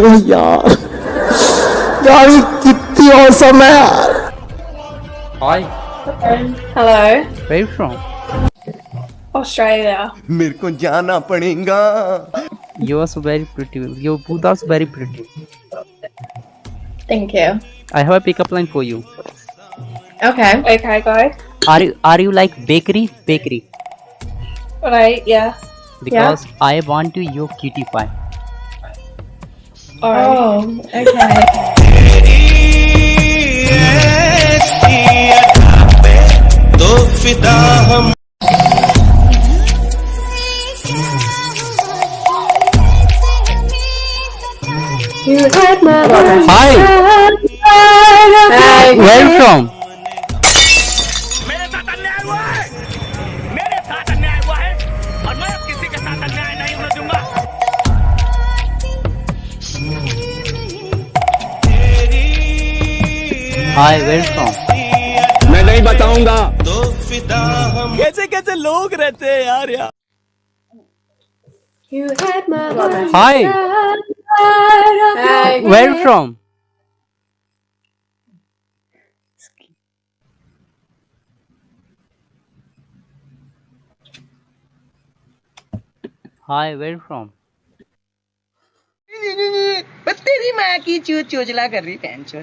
ओ यार यार ये कितनी औसम है यार Hi, Hello. where you from? Australia. मेरे को जाना पड़ेगा You are so very pretty. Your both are so very pretty. Thank you. I have a pickup line for you. Okay. Okay, go. Are you are you like bakery? Bakery. Right, yeah. Because I want to your cutie pie. Alright. Oh, okay. Hi, Hi. where you from? Hi welcome मैं नहीं बताऊँगा। तो कैसे कैसे लोग रहते हैं यार यार hi well from hi well from माँ की चूत चोचला कर रही पैंचो